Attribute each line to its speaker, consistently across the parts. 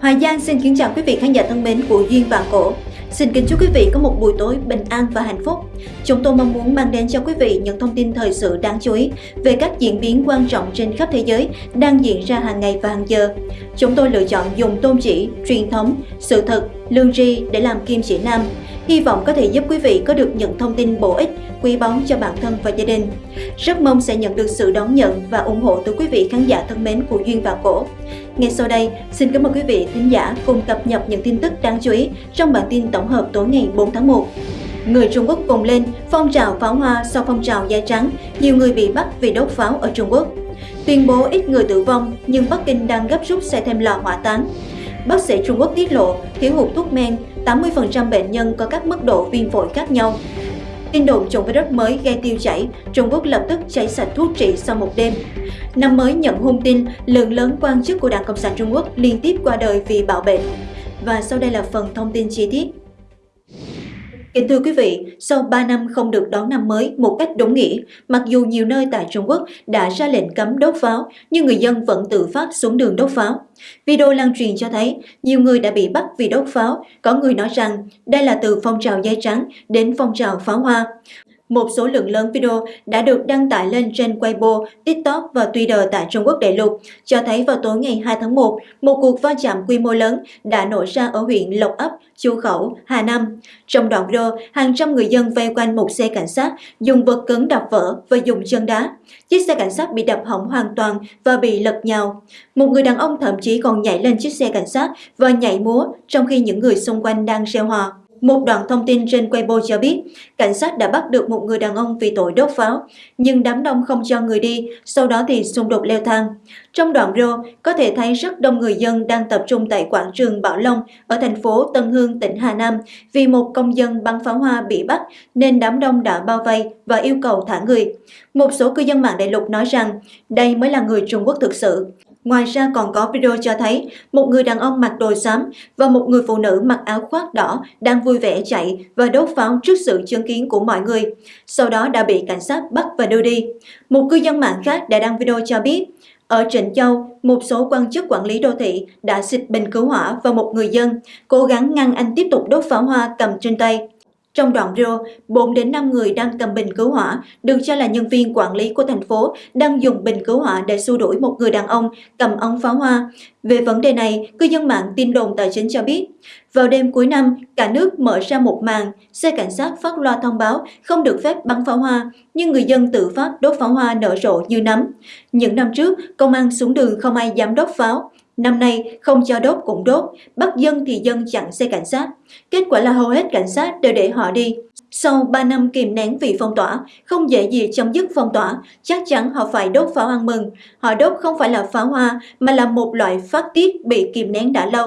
Speaker 1: Hoài Giang xin kính chào quý vị khán giả thân mến của Duyên Vạn Cổ. Xin kính chúc quý vị có một buổi tối bình an và hạnh phúc. Chúng tôi mong muốn mang đến cho quý vị những thông tin thời sự đáng chú ý về các diễn biến quan trọng trên khắp thế giới đang diễn ra hàng ngày và hàng giờ. Chúng tôi lựa chọn dùng tôn chỉ, truyền thống, sự thật, lương tri để làm kim chỉ nam. Hy vọng có thể giúp quý vị có được những thông tin bổ ích, quý báu cho bản thân và gia đình. Rất mong sẽ nhận được sự đón nhận và ủng hộ từ quý vị khán giả thân mến của Duyên và Cổ. Ngay sau đây, xin cảm ơn quý vị thính giả cùng cập nhật những tin tức đáng chú ý trong bản tin tổng hợp tối ngày 4 tháng 1. Người Trung Quốc cùng lên phong trào pháo hoa sau phong trào da trắng, nhiều người bị bắt vì đốt pháo ở Trung Quốc. Tuyên bố ít người tử vong nhưng Bắc Kinh đang gấp rút xây thêm lò hỏa táng. Bác sĩ Trung Quốc tiết lộ thiếu hụt thuốc men, 80% bệnh nhân có các mức độ viêm phổi khác nhau. Tin đồn chủng virus mới gây tiêu chảy, Trung Quốc lập tức cháy sạch thuốc trị sau một đêm. Năm mới nhận hung tin, lượng lớn quan chức của Đảng Cộng sản Trung Quốc liên tiếp qua đời vì bạo bệnh. Và sau đây là phần thông tin chi tiết. Kính thưa quý vị, sau 3 năm không được đón năm mới một cách đúng nghĩa, mặc dù nhiều nơi tại Trung Quốc đã ra lệnh cấm đốt pháo, nhưng người dân vẫn tự phát xuống đường đốt pháo. Video lan truyền cho thấy nhiều người đã bị bắt vì đốt pháo, có người nói rằng đây là từ phong trào dây trắng đến phong trào pháo hoa. Một số lượng lớn video đã được đăng tải lên trên Weibo, TikTok và Twitter tại Trung Quốc đại lục, cho thấy vào tối ngày 2 tháng 1, một cuộc va chạm quy mô lớn đã nổ ra ở huyện Lộc Ấp, Chu Khẩu, Hà Nam. Trong đoạn video, hàng trăm người dân vây quanh một xe cảnh sát, dùng vật cứng đập vỡ và dùng chân đá. Chiếc xe cảnh sát bị đập hỏng hoàn toàn và bị lật nhào. Một người đàn ông thậm chí còn nhảy lên chiếc xe cảnh sát và nhảy múa trong khi những người xung quanh đang reo hò. Một đoạn thông tin trên Weibo cho biết, cảnh sát đã bắt được một người đàn ông vì tội đốt pháo, nhưng đám đông không cho người đi, sau đó thì xung đột leo thang. Trong đoạn video, có thể thấy rất đông người dân đang tập trung tại quảng trường Bảo Long ở thành phố Tân Hương, tỉnh Hà Nam vì một công dân bắn pháo hoa bị bắt nên đám đông đã bao vây và yêu cầu thả người. Một số cư dân mạng đại lục nói rằng đây mới là người Trung Quốc thực sự. Ngoài ra còn có video cho thấy một người đàn ông mặc đồ xám và một người phụ nữ mặc áo khoác đỏ đang vui vẻ chạy và đốt pháo trước sự chứng kiến của mọi người. Sau đó đã bị cảnh sát bắt và đưa đi. Một cư dân mạng khác đã đăng video cho biết ở Trịnh Châu, một số quan chức quản lý đô thị đã xịt bình cứu hỏa vào một người dân, cố gắng ngăn anh tiếp tục đốt pháo hoa cầm trên tay. Trong đoạn video, 4 đến 5 người đang cầm bình cứu hỏa, được cho là nhân viên quản lý của thành phố đang dùng bình cứu hỏa để xua đuổi một người đàn ông cầm ống pháo hoa. Về vấn đề này, cư dân mạng tin đồn tài chính cho biết, vào đêm cuối năm, cả nước mở ra một màn, xe cảnh sát phát loa thông báo không được phép bắn pháo hoa, nhưng người dân tự phát đốt pháo hoa nở rộ như nấm. Những năm trước, công an xuống đường không ai dám đốt pháo, Năm nay không cho đốt cũng đốt, bắt dân thì dân chặn xe cảnh sát. Kết quả là hầu hết cảnh sát đều để họ đi. Sau 3 năm kìm nén vì phong tỏa, không dễ gì chấm dứt phong tỏa, chắc chắn họ phải đốt pháo ăn mừng. Họ đốt không phải là pháo hoa mà là một loại phát tiết bị kìm nén đã lâu.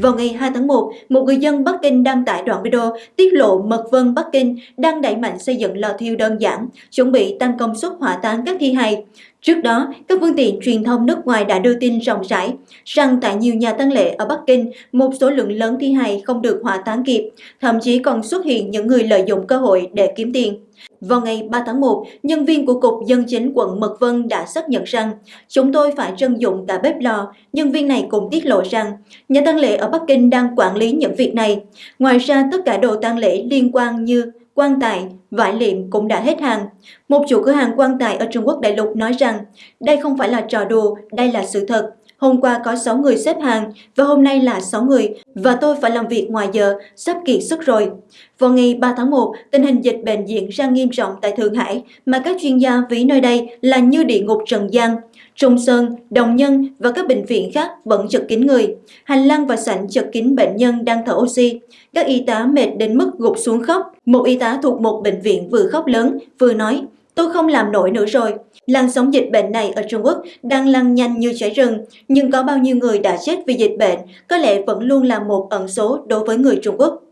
Speaker 1: Vào ngày 2 tháng 1, một người dân Bắc Kinh đăng tải đoạn video tiết lộ Mật Vân Bắc Kinh đang đẩy mạnh xây dựng lò thiêu đơn giản, chuẩn bị tăng công suất hỏa táng các thi hài. Trước đó, các phương tiện truyền thông nước ngoài đã đưa tin rộng rãi rằng tại nhiều nhà tang lễ ở Bắc Kinh, một số lượng lớn thi hài không được hỏa táng kịp, thậm chí còn xuất hiện những người lợi dụng cơ hội để kiếm tiền. Vào ngày 3 tháng 1, nhân viên của Cục Dân chính quận Mật Vân đã xác nhận rằng chúng tôi phải trân dụng cả bếp lò. Nhân viên này cũng tiết lộ rằng nhà tang lễ ở Bắc Kinh đang quản lý những việc này. Ngoài ra, tất cả đồ tang lễ liên quan như quan tài, vải liệm cũng đã hết hàng. Một chủ cửa hàng quan tài ở Trung Quốc đại lục nói rằng đây không phải là trò đùa, đây là sự thật. Hôm qua có 6 người xếp hàng và hôm nay là 6 người và tôi phải làm việc ngoài giờ, sắp kiệt sức rồi. Vào ngày 3 tháng 1, tình hình dịch bệnh diễn ra nghiêm trọng tại Thượng Hải mà các chuyên gia ví nơi đây là như địa ngục trần gian. Trung Sơn, Đồng Nhân và các bệnh viện khác vẫn chật kín người. Hành lang và sảnh chật kín bệnh nhân đang thở oxy. Các y tá mệt đến mức gục xuống khóc. Một y tá thuộc một bệnh viện vừa khóc lớn, vừa nói, tôi không làm nổi nữa rồi. Làn sóng dịch bệnh này ở Trung Quốc đang lan nhanh như cháy rừng, nhưng có bao nhiêu người đã chết vì dịch bệnh có lẽ vẫn luôn là một ẩn số đối với người Trung Quốc.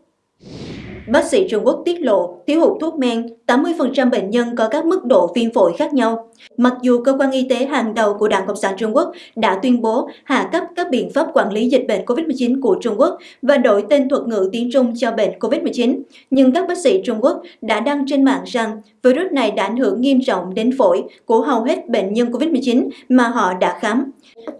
Speaker 1: Bác sĩ Trung Quốc tiết lộ thiếu hụt thuốc men, 80% bệnh nhân có các mức độ viêm phổi khác nhau. Mặc dù cơ quan y tế hàng đầu của Đảng Cộng sản Trung Quốc đã tuyên bố hạ cấp các biện pháp quản lý dịch bệnh COVID-19 của Trung Quốc và đổi tên thuật ngữ tiếng Trung cho bệnh COVID-19, nhưng các bác sĩ Trung Quốc đã đăng trên mạng rằng virus này đã ảnh hưởng nghiêm trọng đến phổi của hầu hết bệnh nhân COVID-19 mà họ đã khám.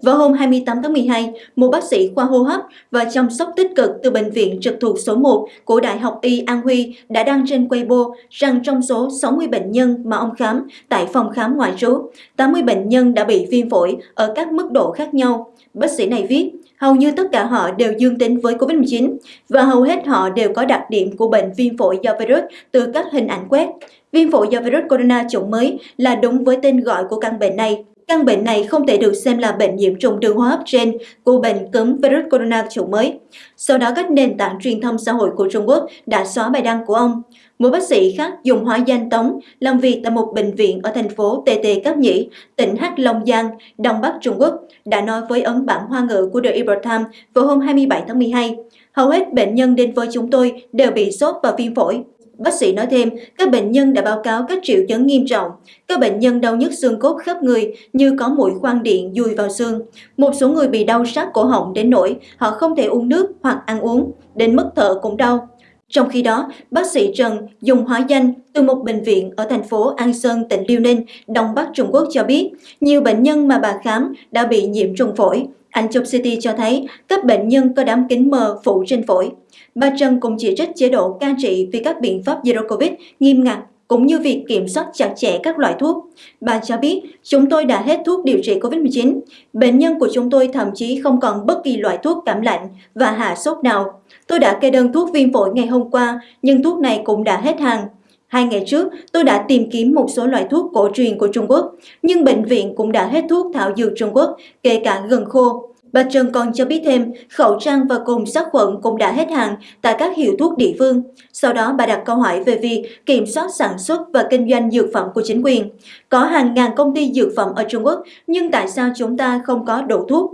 Speaker 1: Vào hôm 28 tháng 12, một bác sĩ khoa hô hấp và chăm sóc tích cực từ Bệnh viện trực thuộc số 1 của Đại học Y. Y An Huy đã đăng trên Weibo rằng trong số 60 bệnh nhân mà ông khám tại phòng khám ngoại trú, 80 bệnh nhân đã bị viêm phổi ở các mức độ khác nhau. Bác sĩ này viết, hầu như tất cả họ đều dương tính với COVID-19 và hầu hết họ đều có đặc điểm của bệnh viêm phổi do virus từ các hình ảnh quét. Viêm phổi do virus corona chủng mới là đúng với tên gọi của căn bệnh này. Căn bệnh này không thể được xem là bệnh nhiễm trùng đường hô hấp trên của bệnh cúm virus corona chủng mới. Sau đó các nền tảng truyền thông xã hội của Trung Quốc đã xóa bài đăng của ông. Một bác sĩ khác dùng hóa danh Tống làm việc tại một bệnh viện ở thành phố TT Cáp Nhĩ, tỉnh Hắc Long Giang, Đông Bắc Trung Quốc, đã nói với ấn bản hoa ngữ của The Epoch Times vào hôm 27 tháng 12. Hầu hết bệnh nhân đến với chúng tôi đều bị sốt và viêm phổi. Bác sĩ nói thêm, các bệnh nhân đã báo cáo các triệu chứng nghiêm trọng. Các bệnh nhân đau nhức xương cốt khắp người như có mũi khoan điện dùi vào xương. Một số người bị đau sát cổ họng đến nỗi họ không thể uống nước hoặc ăn uống, đến mức thở cũng đau. Trong khi đó, bác sĩ Trần dùng hóa danh từ một bệnh viện ở thành phố An Sơn, tỉnh Liêu Ninh, Đông Bắc Trung Quốc cho biết, nhiều bệnh nhân mà bà khám đã bị nhiễm trùng phổi. Anh chụp CT cho thấy các bệnh nhân có đám kính mờ phủ trên phổi. Bà Trần cũng chỉ trích chế độ can trị vì các biện pháp Zero Covid nghiêm ngặt cũng như việc kiểm soát chặt chẽ các loại thuốc. Bà cho biết, chúng tôi đã hết thuốc điều trị COVID-19. Bệnh nhân của chúng tôi thậm chí không còn bất kỳ loại thuốc cảm lạnh và hạ sốt nào. Tôi đã kê đơn thuốc viêm phổi ngày hôm qua, nhưng thuốc này cũng đã hết hàng. Hai ngày trước, tôi đã tìm kiếm một số loại thuốc cổ truyền của Trung Quốc, nhưng bệnh viện cũng đã hết thuốc thảo dược Trung Quốc, kể cả gừng khô. Bà Trần còn cho biết thêm, khẩu trang và cồn sát khuẩn cũng đã hết hàng tại các hiệu thuốc địa phương. Sau đó bà đặt câu hỏi về việc kiểm soát sản xuất và kinh doanh dược phẩm của chính quyền. Có hàng ngàn công ty dược phẩm ở Trung Quốc, nhưng tại sao chúng ta không có đủ thuốc?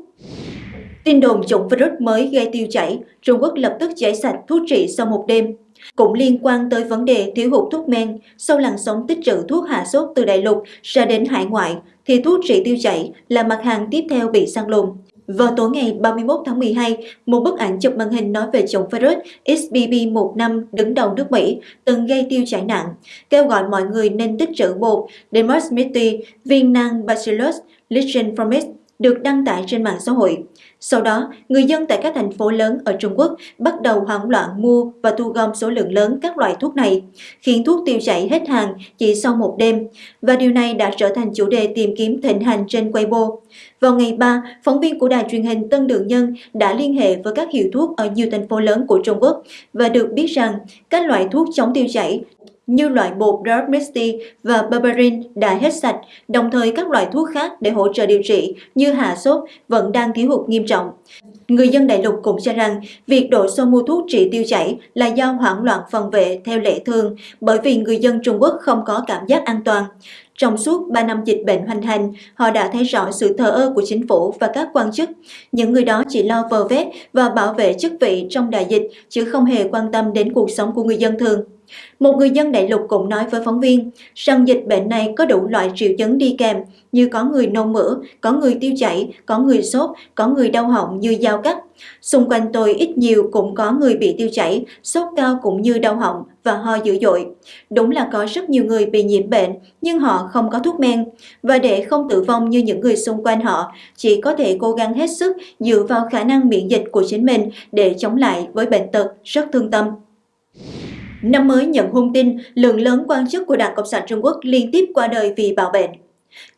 Speaker 1: Tin đồn chủng virus mới gây tiêu chảy, Trung Quốc lập tức giải sạch thuốc trị sau một đêm. Cũng liên quan tới vấn đề thiếu hụt thuốc men, sau làn sóng tích trữ thuốc hạ sốt từ đại lục ra đến hải ngoại, thì thuốc trị tiêu chảy là mặt hàng tiếp theo bị săn lùng. Vào tối ngày 31 tháng 12, một bức ảnh chụp màn hình nói về chủng virus XBB15 đứng đầu nước Mỹ từng gây tiêu chảy nặng, kêu gọi mọi người nên tích trữ bột. Dermosmity, viên nang Bacillus licheniformis được đăng tải trên mạng xã hội. Sau đó, người dân tại các thành phố lớn ở Trung Quốc bắt đầu hoảng loạn mua và thu gom số lượng lớn các loại thuốc này, khiến thuốc tiêu chảy hết hàng chỉ sau một đêm, và điều này đã trở thành chủ đề tìm kiếm thịnh hành trên Weibo. Vào ngày 3, phóng viên của đài truyền hình Tân Đường Nhân đã liên hệ với các hiệu thuốc ở nhiều thành phố lớn của Trung Quốc và được biết rằng các loại thuốc chống tiêu chảy như loại bột Dark và Berberin đã hết sạch, đồng thời các loại thuốc khác để hỗ trợ điều trị như hạ sốt vẫn đang thiếu hụt nghiêm trọng. Người dân đại lục cũng cho rằng việc đổ xô mua thuốc trị tiêu chảy là do hoảng loạn phòng vệ theo lệ thường bởi vì người dân Trung Quốc không có cảm giác an toàn. Trong suốt 3 năm dịch bệnh hoành hành, họ đã thấy rõ sự thờ ơ của chính phủ và các quan chức. Những người đó chỉ lo vờ vét và bảo vệ chức vị trong đại dịch, chứ không hề quan tâm đến cuộc sống của người dân thường. Một người dân đại lục cũng nói với phóng viên rằng dịch bệnh này có đủ loại triệu chứng đi kèm như có người nôn mửa, có người tiêu chảy, có người sốt, có người đau họng như dao cắt. Xung quanh tôi ít nhiều cũng có người bị tiêu chảy, sốt cao cũng như đau họng và ho dữ dội. Đúng là có rất nhiều người bị nhiễm bệnh nhưng họ không có thuốc men và để không tử vong như những người xung quanh họ, chỉ có thể cố gắng hết sức dựa vào khả năng miễn dịch của chính mình để chống lại với bệnh tật rất thương tâm. Năm mới nhận hung tin, lượng lớn quan chức của Đảng Cộng sản Trung Quốc liên tiếp qua đời vì bạo bệnh.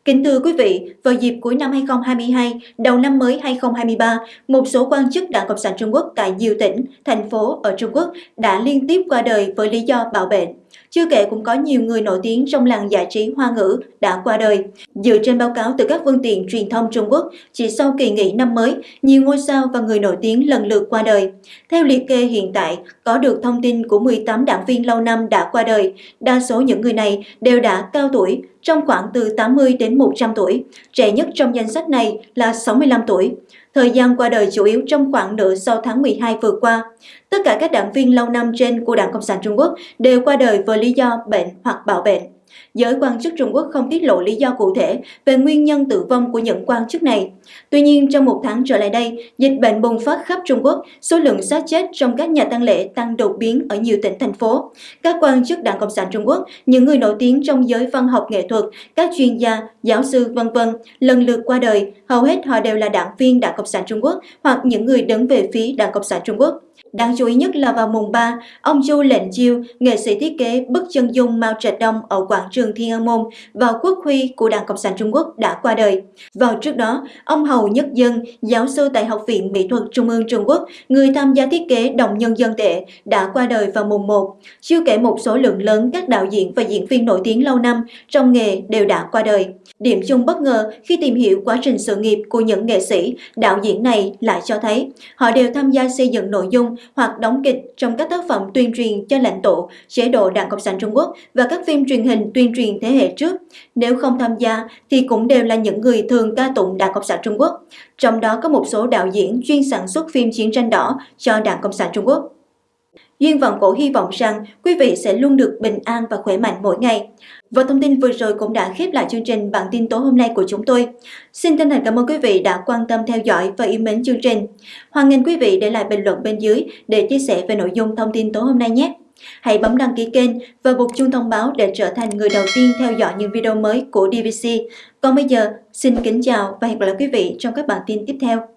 Speaker 1: Kính thưa quý vị, vào dịp cuối năm 2022, đầu năm mới 2023, một số quan chức Đảng Cộng sản Trung Quốc tại nhiều tỉnh, thành phố ở Trung Quốc đã liên tiếp qua đời với lý do bạo bệnh. Chưa kể cũng có nhiều người nổi tiếng trong làng giải trí hoa ngữ đã qua đời. Dựa trên báo cáo từ các phương tiện truyền thông Trung Quốc, chỉ sau kỳ nghỉ năm mới, nhiều ngôi sao và người nổi tiếng lần lượt qua đời. Theo liệt kê hiện tại, có được thông tin của 18 đảng viên lâu năm đã qua đời. Đa số những người này đều đã cao tuổi, trong khoảng từ 80 đến 100 tuổi. Trẻ nhất trong danh sách này là 65 tuổi thời gian qua đời chủ yếu trong khoảng nửa sau tháng 12 vừa qua. Tất cả các đảng viên lâu năm trên của Đảng Cộng sản Trung Quốc đều qua đời với lý do bệnh hoặc bạo bệnh. Giới quan chức Trung Quốc không tiết lộ lý do cụ thể về nguyên nhân tử vong của những quan chức này. Tuy nhiên, trong một tháng trở lại đây, dịch bệnh bùng phát khắp Trung Quốc, số lượng xác chết trong các nhà tang lễ tăng đột biến ở nhiều tỉnh thành phố. Các quan chức Đảng Cộng sản Trung Quốc, những người nổi tiếng trong giới văn học nghệ thuật, các chuyên gia, giáo sư vân vân lần lượt qua đời, hầu hết họ đều là đảng viên Đảng Cộng sản Trung Quốc hoặc những người đứng về phía Đảng Cộng sản Trung Quốc. Đáng chú ý nhất là vào mùng 3, ông Chu Lệnh Chiêu, nghệ sĩ thiết kế bức chân dung Mao Trạch Đông ở quảng trường Thiên An Môn và quốc huy của Đảng Cộng sản Trung Quốc đã qua đời. Vào trước đó, ông Hầu Nhất Dân, giáo sư tại Học viện Mỹ thuật Trung ương Trung Quốc, người tham gia thiết kế Đồng Nhân Dân Tệ, đã qua đời vào mùng 1. Chưa kể một số lượng lớn các đạo diễn và diễn viên nổi tiếng lâu năm trong nghề đều đã qua đời. Điểm chung bất ngờ khi tìm hiểu quá trình sự nghiệp của những nghệ sĩ, đạo diễn này lại cho thấy họ đều tham gia xây dựng nội dung hoặc đóng kịch trong các tác phẩm tuyên truyền cho lãnh tụ, chế độ Đảng Cộng sản Trung Quốc và các phim truyền hình tuyên truyền thế hệ trước. Nếu không tham gia, thì cũng đều là những người thường ca tụng Đảng Cộng sản Trung Quốc. Trong đó có một số đạo diễn chuyên sản xuất phim chiến tranh đỏ cho Đảng Cộng sản Trung Quốc. Duyên Vọng Cổ hy vọng rằng quý vị sẽ luôn được bình an và khỏe mạnh mỗi ngày. Và thông tin vừa rồi cũng đã khép lại chương trình bản tin tối hôm nay của chúng tôi. Xin chân thành cảm ơn quý vị đã quan tâm theo dõi và yêu mến chương trình. Hoan nghênh quý vị để lại bình luận bên dưới để chia sẻ về nội dung thông tin tối hôm nay nhé. Hãy bấm đăng ký kênh và bật chuông thông báo để trở thành người đầu tiên theo dõi những video mới của DVC. Còn bây giờ, xin kính chào và hẹn gặp lại quý vị trong các bản tin tiếp theo.